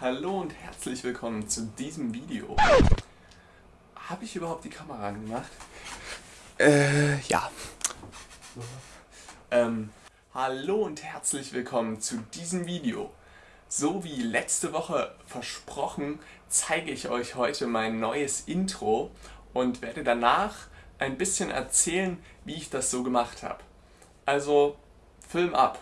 Hallo und herzlich willkommen zu diesem Video. Habe ich überhaupt die Kamera angemacht? Äh, ja. Ähm, hallo und herzlich willkommen zu diesem Video. So wie letzte Woche versprochen, zeige ich euch heute mein neues Intro und werde danach ein bisschen erzählen, wie ich das so gemacht habe. Also, Film ab!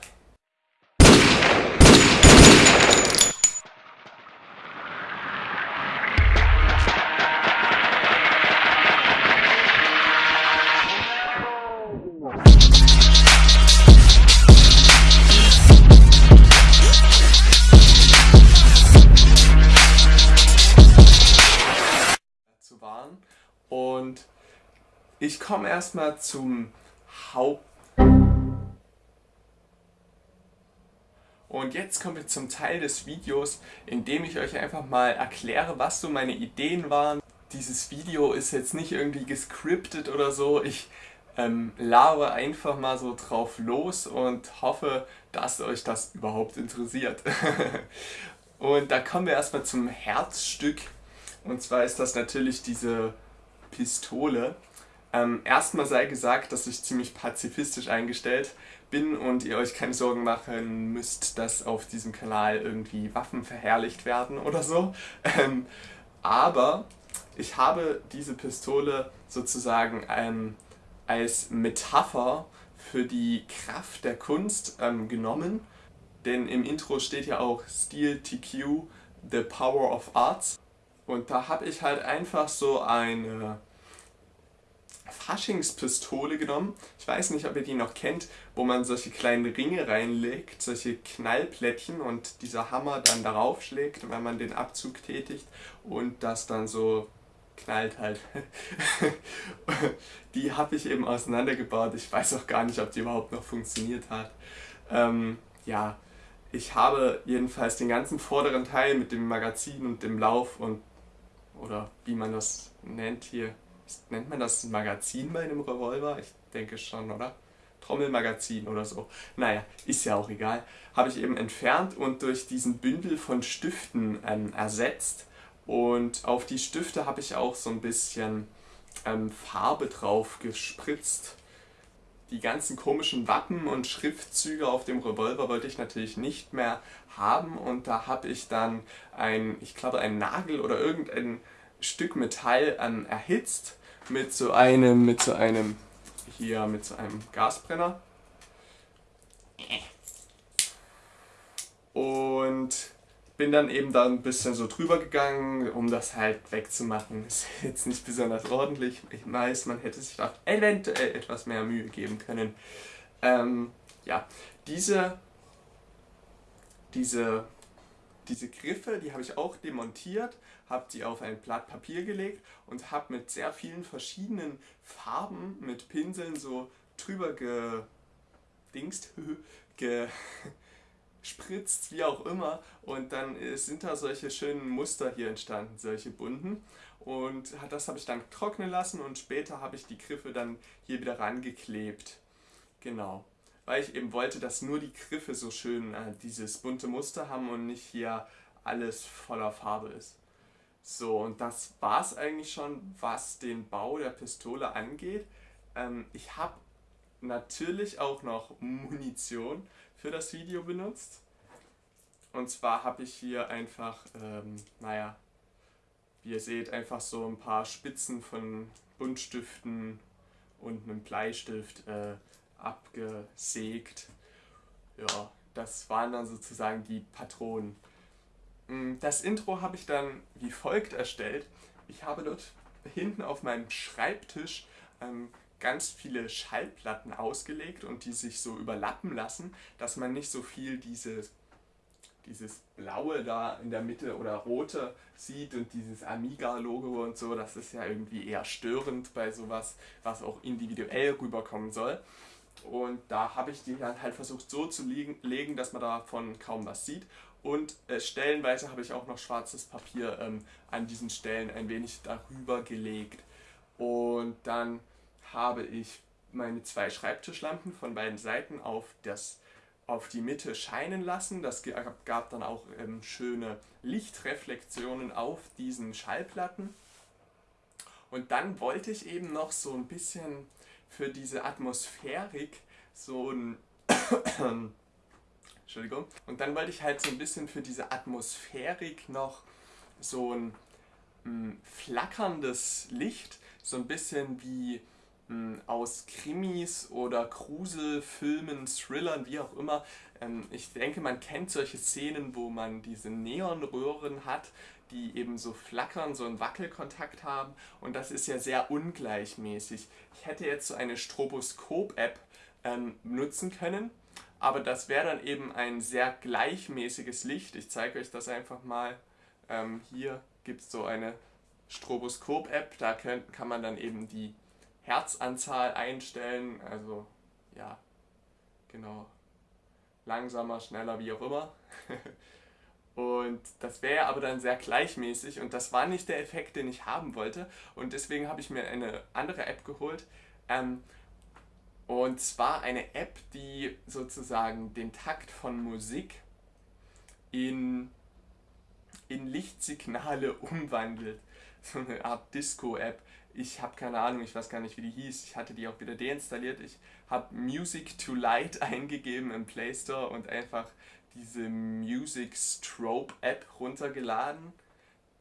Waren. Und ich komme erstmal zum Haupt... Und jetzt kommen wir zum Teil des Videos, in dem ich euch einfach mal erkläre, was so meine Ideen waren. Dieses Video ist jetzt nicht irgendwie gescriptet oder so. Ich ähm, labe einfach mal so drauf los und hoffe, dass euch das überhaupt interessiert. und da kommen wir erstmal zum Herzstück. Und zwar ist das natürlich diese Pistole. Ähm, erstmal sei gesagt, dass ich ziemlich pazifistisch eingestellt bin und ihr euch keine Sorgen machen müsst, dass auf diesem Kanal irgendwie Waffen verherrlicht werden oder so. Ähm, aber ich habe diese Pistole sozusagen ähm, als Metapher für die Kraft der Kunst ähm, genommen. Denn im Intro steht ja auch Steel TQ, The Power of Arts. Und da habe ich halt einfach so eine Faschingspistole genommen. Ich weiß nicht, ob ihr die noch kennt, wo man solche kleinen Ringe reinlegt, solche Knallplättchen und dieser Hammer dann darauf schlägt, wenn man den Abzug tätigt und das dann so knallt halt. die habe ich eben auseinandergebaut. Ich weiß auch gar nicht, ob die überhaupt noch funktioniert hat. Ähm, ja, ich habe jedenfalls den ganzen vorderen Teil mit dem Magazin und dem Lauf und oder wie man das nennt hier, nennt man das Magazin bei einem Revolver? Ich denke schon, oder? Trommelmagazin oder so. Naja, ist ja auch egal. Habe ich eben entfernt und durch diesen Bündel von Stiften ähm, ersetzt. Und auf die Stifte habe ich auch so ein bisschen ähm, Farbe drauf gespritzt. Die ganzen komischen Wappen und Schriftzüge auf dem Revolver wollte ich natürlich nicht mehr haben und da habe ich dann ein, ich glaube ein Nagel oder irgendein Stück Metall ähm, erhitzt mit so einem, mit so einem, hier mit so einem Gasbrenner. Und bin dann eben da ein bisschen so drüber gegangen, um das halt wegzumachen. Ist jetzt nicht besonders ordentlich. Ich weiß, man hätte sich da eventuell etwas mehr Mühe geben können. Ähm, ja, diese, diese diese Griffe, die habe ich auch demontiert, habe die auf ein Blatt Papier gelegt und habe mit sehr vielen verschiedenen Farben mit Pinseln so drüber gedingst, gespritzt, wie auch immer. Und dann sind da solche schönen Muster hier entstanden, solche bunten. Und das habe ich dann trocknen lassen und später habe ich die Griffe dann hier wieder rangeklebt. Genau weil ich eben wollte, dass nur die Griffe so schön äh, dieses bunte Muster haben und nicht hier alles voller Farbe ist. So, und das war es eigentlich schon, was den Bau der Pistole angeht. Ähm, ich habe natürlich auch noch Munition für das Video benutzt. Und zwar habe ich hier einfach, ähm, naja, wie ihr seht, einfach so ein paar Spitzen von Buntstiften und einem Bleistift äh, abgesägt. Ja, das waren dann sozusagen die Patronen. Mm, das Intro habe ich dann wie folgt erstellt. Ich habe dort hinten auf meinem Schreibtisch ähm, ganz viele Schallplatten ausgelegt und die sich so überlappen lassen, dass man nicht so viel dieses, dieses blaue da in der Mitte oder rote sieht und dieses Amiga-Logo und so, das ist ja irgendwie eher störend bei sowas, was auch individuell rüberkommen soll. Und da habe ich die dann halt versucht so zu legen, dass man davon kaum was sieht. Und äh, stellenweise habe ich auch noch schwarzes Papier ähm, an diesen Stellen ein wenig darüber gelegt. Und dann habe ich meine zwei Schreibtischlampen von beiden Seiten auf das auf die Mitte scheinen lassen. Das gab dann auch ähm, schöne Lichtreflexionen auf diesen Schallplatten. Und dann wollte ich eben noch so ein bisschen für diese Atmosphärik so ein Entschuldigung. Und dann wollte ich halt so ein bisschen für diese Atmosphärik noch so ein mh, flackerndes Licht, so ein bisschen wie aus Krimis oder Gruselfilmen, Thrillern, wie auch immer. Ähm, ich denke, man kennt solche Szenen, wo man diese Neonröhren hat, die eben so flackern, so einen Wackelkontakt haben und das ist ja sehr ungleichmäßig. Ich hätte jetzt so eine Stroboskop-App ähm, nutzen können, aber das wäre dann eben ein sehr gleichmäßiges Licht. Ich zeige euch das einfach mal. Ähm, hier gibt es so eine Stroboskop-App, da kann man dann eben die Herzanzahl einstellen, also ja, genau, langsamer, schneller, wie auch immer. Und das wäre aber dann sehr gleichmäßig und das war nicht der Effekt, den ich haben wollte. Und deswegen habe ich mir eine andere App geholt. Ähm, und zwar eine App, die sozusagen den Takt von Musik in, in Lichtsignale umwandelt. So eine Art Disco-App. Ich habe keine Ahnung, ich weiß gar nicht, wie die hieß. Ich hatte die auch wieder deinstalliert. Ich habe Music to Light eingegeben im Play Store und einfach diese Music Strobe App runtergeladen.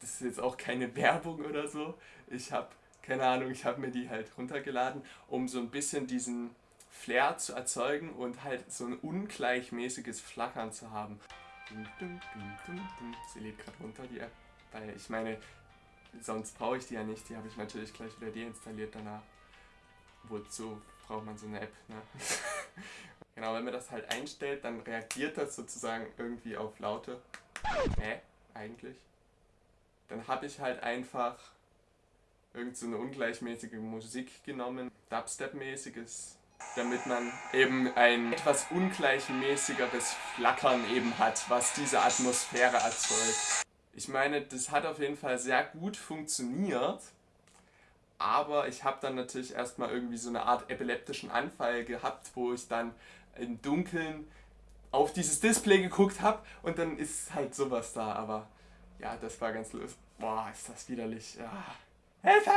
Das ist jetzt auch keine Werbung oder so. Ich habe, keine Ahnung, ich habe mir die halt runtergeladen, um so ein bisschen diesen Flair zu erzeugen und halt so ein ungleichmäßiges Flackern zu haben. Sie lädt gerade runter, die App, weil ich meine, sonst brauche ich die ja nicht. Die habe ich natürlich gleich wieder deinstalliert danach. Wozu braucht man so eine App, ne? Genau, wenn man das halt einstellt, dann reagiert das sozusagen irgendwie auf Laute. Hä? Eigentlich? Dann habe ich halt einfach irgend so eine ungleichmäßige Musik genommen, Dubstep-mäßiges, damit man eben ein etwas ungleichmäßigeres Flackern eben hat, was diese Atmosphäre erzeugt. Ich meine, das hat auf jeden Fall sehr gut funktioniert, aber ich habe dann natürlich erstmal irgendwie so eine Art epileptischen Anfall gehabt, wo ich dann im Dunkeln auf dieses Display geguckt habe und dann ist halt sowas da, aber ja, das war ganz lustig. Boah, ist das widerlich. Ja. Hilfe!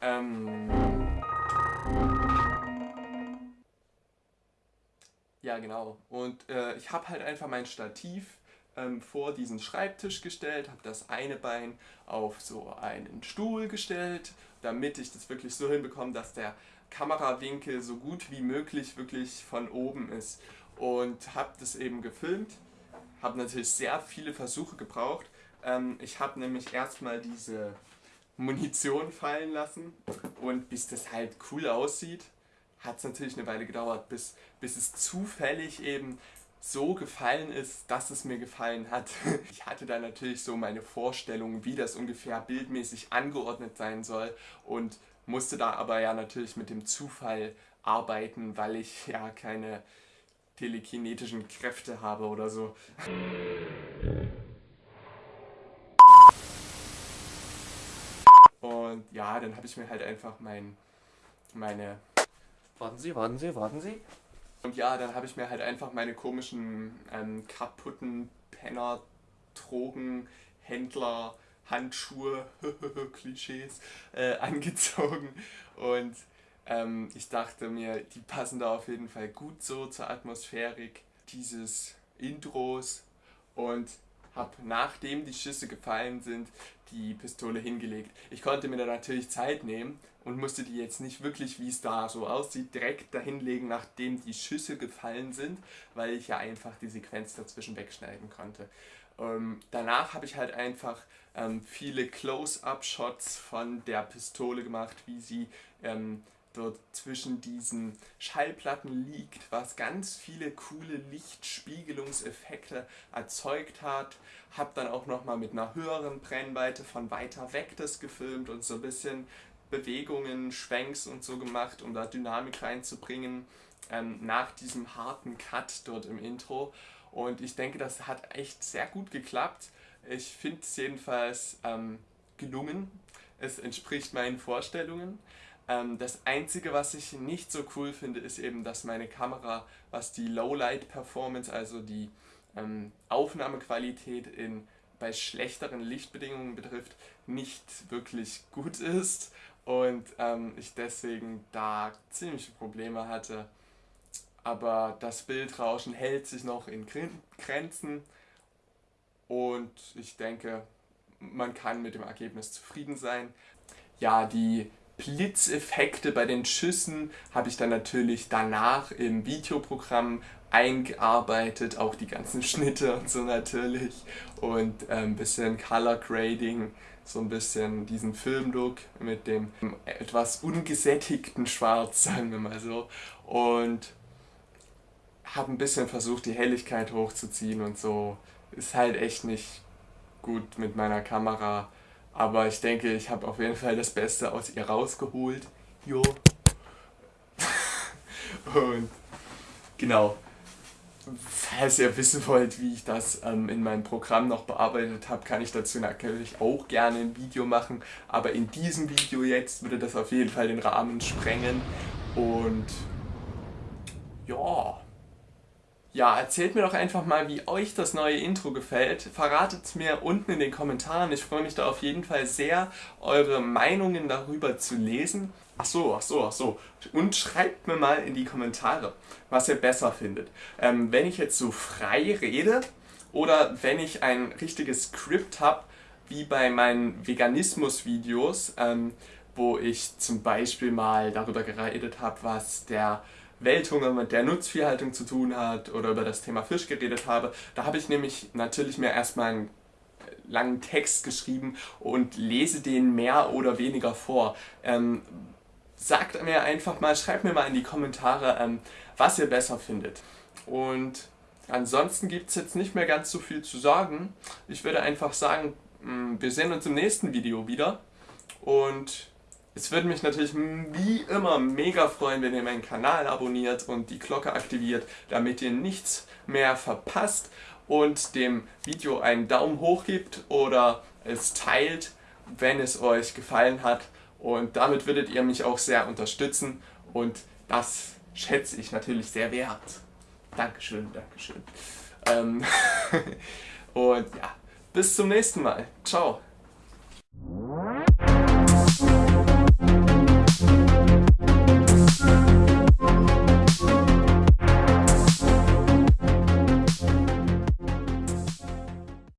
Ähm. Ja, genau. Und äh, ich habe halt einfach mein Stativ ähm, vor diesen Schreibtisch gestellt, habe das eine Bein auf so einen Stuhl gestellt, damit ich das wirklich so hinbekomme, dass der Kamerawinkel so gut wie möglich wirklich von oben ist. Und habe das eben gefilmt, habe natürlich sehr viele Versuche gebraucht. Ähm, ich habe nämlich erstmal diese Munition fallen lassen und bis das halt cool aussieht, hat es natürlich eine Weile gedauert, bis, bis es zufällig eben so gefallen ist, dass es mir gefallen hat. Ich hatte da natürlich so meine Vorstellung, wie das ungefähr bildmäßig angeordnet sein soll und musste da aber ja natürlich mit dem Zufall arbeiten, weil ich ja keine telekinetischen Kräfte habe oder so. Und ja, dann habe ich mir halt einfach mein, meine... Warten Sie, warten Sie, warten Sie. Und ja, dann habe ich mir halt einfach meine komischen ähm, kaputten Penner, Drogen, Händler, Handschuhe, Klischees, äh, angezogen und ähm, ich dachte mir, die passen da auf jeden Fall gut so zur Atmosphärik dieses Intros und habe nachdem die Schüsse gefallen sind, die Pistole hingelegt. Ich konnte mir da natürlich Zeit nehmen und musste die jetzt nicht wirklich, wie es da so aussieht, direkt dahinlegen, nachdem die Schüsse gefallen sind, weil ich ja einfach die Sequenz dazwischen wegschneiden konnte. Ähm, danach habe ich halt einfach ähm, viele Close-up-Shots von der Pistole gemacht, wie sie ähm, dort zwischen diesen Schallplatten liegt, was ganz viele coole Lichtspiegelungseffekte erzeugt hat. Hab dann auch nochmal mit einer höheren Brennweite von weiter weg das gefilmt und so ein bisschen Bewegungen, Schwenks und so gemacht, um da Dynamik reinzubringen ähm, nach diesem harten Cut dort im Intro. Und ich denke, das hat echt sehr gut geklappt. Ich finde es jedenfalls ähm, gelungen. Es entspricht meinen Vorstellungen. Ähm, das Einzige, was ich nicht so cool finde, ist eben, dass meine Kamera, was die Lowlight-Performance, also die ähm, Aufnahmequalität in, bei schlechteren Lichtbedingungen betrifft, nicht wirklich gut ist und ähm, ich deswegen da ziemliche Probleme hatte. Aber das Bildrauschen hält sich noch in Grenzen und ich denke, man kann mit dem Ergebnis zufrieden sein. Ja, die Blitzeffekte bei den Schüssen habe ich dann natürlich danach im Videoprogramm eingearbeitet, auch die ganzen Schnitte und so natürlich. Und ein ähm, bisschen Color Grading, so ein bisschen diesen Filmlook mit dem etwas ungesättigten Schwarz, sagen wir mal so. Und habe ein bisschen versucht die Helligkeit hochzuziehen und so, ist halt echt nicht gut mit meiner Kamera, aber ich denke, ich habe auf jeden Fall das Beste aus ihr rausgeholt. Jo. und genau, falls ihr wissen wollt, wie ich das ähm, in meinem Programm noch bearbeitet habe, kann ich dazu natürlich auch gerne ein Video machen. Aber in diesem Video jetzt würde das auf jeden Fall den Rahmen sprengen. Und ja, ja, erzählt mir doch einfach mal, wie euch das neue Intro gefällt. Verratet es mir unten in den Kommentaren. Ich freue mich da auf jeden Fall sehr, eure Meinungen darüber zu lesen. Ach so, ach so, ach so. Und schreibt mir mal in die Kommentare, was ihr besser findet. Ähm, wenn ich jetzt so frei rede oder wenn ich ein richtiges Skript habe, wie bei meinen Veganismus-Videos, ähm, wo ich zum Beispiel mal darüber geredet habe, was der Welthunger mit der Nutzviehhaltung zu tun hat oder über das Thema Fisch geredet habe. Da habe ich nämlich natürlich mir erstmal einen langen Text geschrieben und lese den mehr oder weniger vor. Ähm, sagt mir einfach mal, schreibt mir mal in die Kommentare, ähm, was ihr besser findet. Und ansonsten gibt es jetzt nicht mehr ganz so viel zu sagen. Ich würde einfach sagen, mm, wir sehen uns im nächsten Video wieder und es würde mich natürlich wie immer mega freuen, wenn ihr meinen Kanal abonniert und die Glocke aktiviert, damit ihr nichts mehr verpasst und dem Video einen Daumen hoch gibt oder es teilt, wenn es euch gefallen hat. Und damit würdet ihr mich auch sehr unterstützen und das schätze ich natürlich sehr wert. Dankeschön, Dankeschön. Ähm und ja, bis zum nächsten Mal. Ciao.